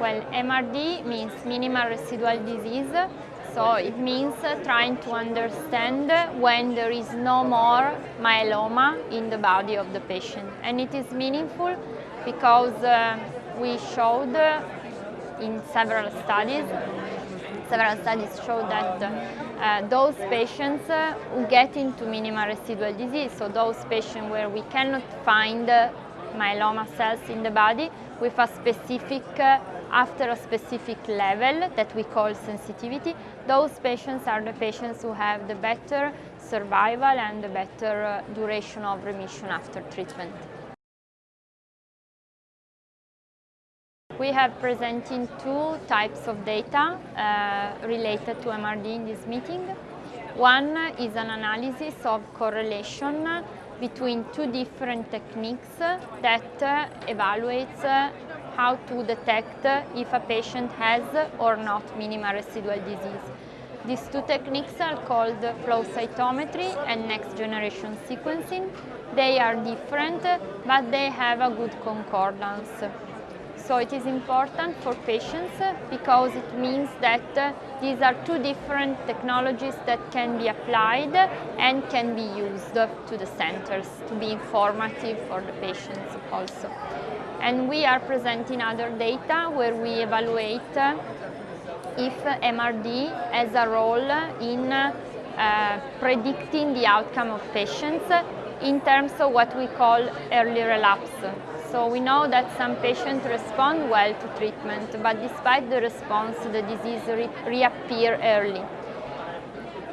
Well, MRD means minimal residual disease, so it means trying to understand when there is no more myeloma in the body of the patient. And it is meaningful because uh, we showed in several studies, several studies show that uh, those patients uh, who get into minimal residual disease, so those patients where we cannot find myeloma cells in the body with a specific, uh, after a specific level that we call sensitivity, those patients are the patients who have the better survival and the better uh, duration of remission after treatment. We have presenting two types of data uh, related to MRD in this meeting. One is an analysis of correlation between two different techniques that uh, evaluates uh, how to detect if a patient has or not minimal residual disease. These two techniques are called flow cytometry and next generation sequencing. They are different, but they have a good concordance. So it is important for patients because it means that these are two different technologies that can be applied and can be used to the centers to be informative for the patients also. And we are presenting other data where we evaluate uh, if MRD has a role in uh, predicting the outcome of patients in terms of what we call early relapse. So we know that some patients respond well to treatment, but despite the response, the disease re reappear early.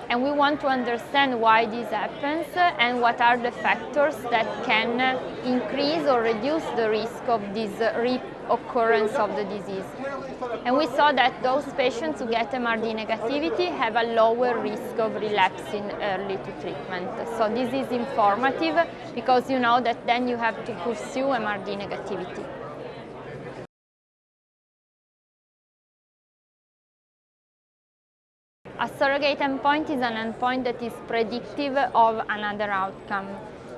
And we want to understand why this happens and what are the factors that can increase or reduce the risk of this reoccurrence of the disease. And we saw that those patients who get MRD negativity have a lower risk of relapsing early to treatment. So this is informative because you know that then you have to pursue MRD negativity. A surrogate endpoint is an endpoint that is predictive of another outcome.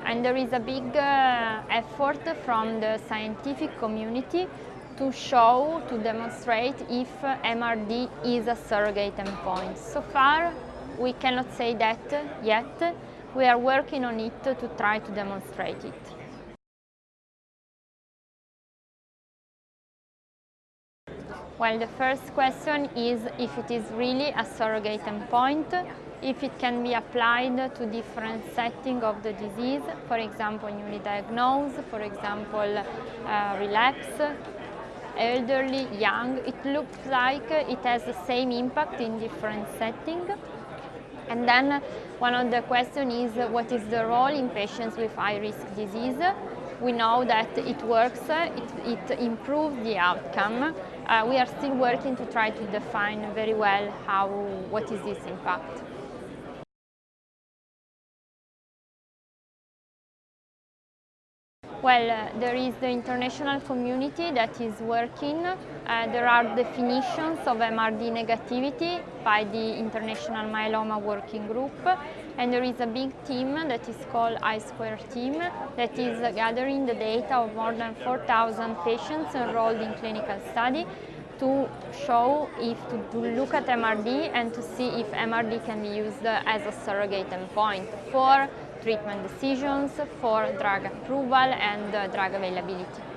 And there is a big uh, effort from the scientific community to show, to demonstrate if MRD is a surrogate endpoint. So far, we cannot say that yet. We are working on it to try to demonstrate it. Well, the first question is if it is really a surrogate endpoint, if it can be applied to different settings of the disease, for example, newly diagnosed, for example, uh, relapse, elderly, young. It looks like it has the same impact in different settings. And then one of the questions is what is the role in patients with high-risk disease? We know that it works, it, it improves the outcome. Uh, we are still working to try to define very well how, what is this impact. Well, uh, there is the international community that is working. Uh, there are definitions of MRD negativity by the International Myeloma Working Group. And there is a big team that is called I-Square team that is gathering the data of more than 4,000 patients enrolled in clinical study to show if to, to, look at MRD and to see if MRD can be used as a surrogate endpoint for treatment decisions for drug approval and uh, drug availability.